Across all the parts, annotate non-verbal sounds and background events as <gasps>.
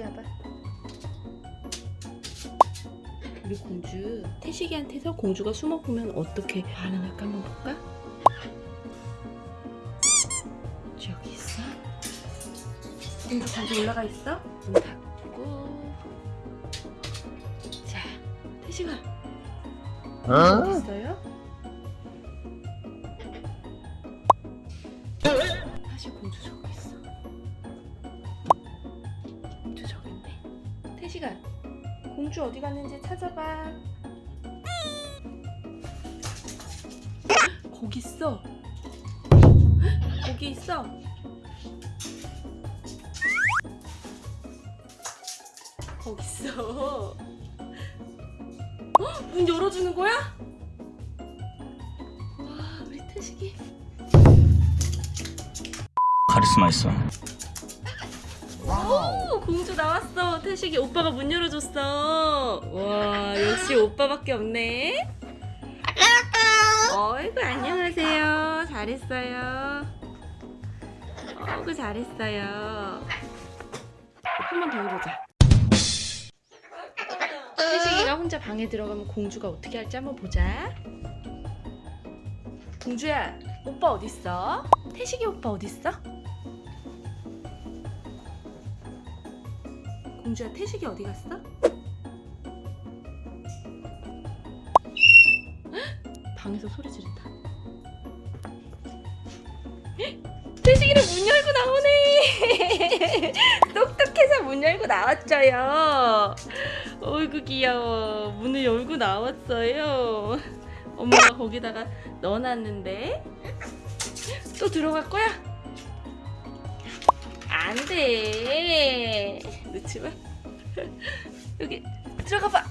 이리 와봐 우리 공주 태식이한테서 공주가 숨어보면 어떻게 반응할까 한번 볼까? 여기 있어? 공주 다시 올라가 있어? 문 닫고 자, 태식아 어? 뭐 디 있어요? 다시 공주 줘 1시간. 공주 어디 갔는지 찾아봐. 거기 있어. 거기 있어. 거기 있어. 어? 문 열어주는 거야? 와 우리 태식이. 카리스마 있어. 오, 공주 나왔어. 태식이 오빠가 문 열어줬어. 와, 역시 오빠밖에 없네. 어이구, 안녕하세요. 잘했어요. 어이구, 잘했어요. 한 번 더 해보자. 태식이가 혼자 방에 들어가면 공주가 어떻게 할지 한번 보자. 공주야, 오빠 어딨어? 태식이 오빠 어딨어? 공주야 태식이 어디 갔어? 헉! <gasps> 방에서 소리 지른다. 헉! <gasps> 태식이는 문 열고 나오네. <laughs> 똑똑해서 문 열고 나왔죠요. 어이구 귀여워. 문을 열고 나왔어요. 엄마가 거기다가 넣어놨는데 또 들어갈 거야? 안 돼. 마. 여기 들어가 봐.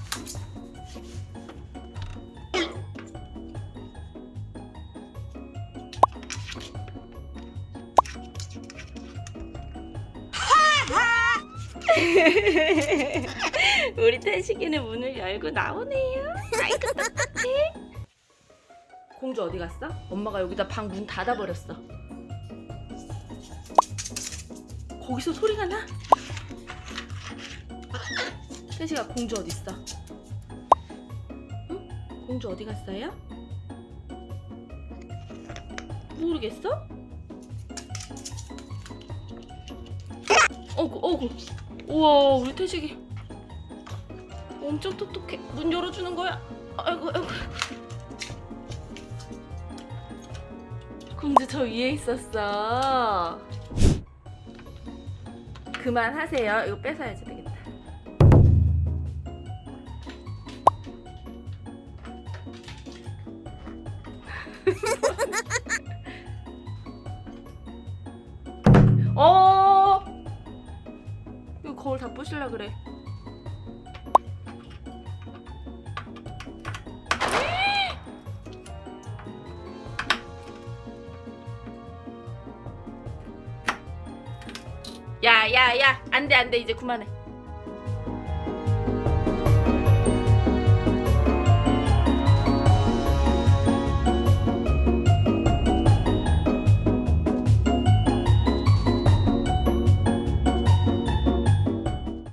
<laughs> 우리 태식이는 문을 열고 나오네요. 아이고 똑똑해. 공주 어디 갔어? 엄마가 여기다 방 문 닫아 버렸어. 거기서 소리가 나? 태식아 공주 어디 있어? 응? 공주 어디 갔어요? 모르겠어? 어구 어구 우와 우리 태식이 엄청 똑똑해 문 열어주는 거야 아이고 아이고 공주 저 위에 있었어 그만하세요 이거 뺏어야지 어! 이거 거울 다 부실라 그래. 야야야. 안돼 안돼. 이제 그만해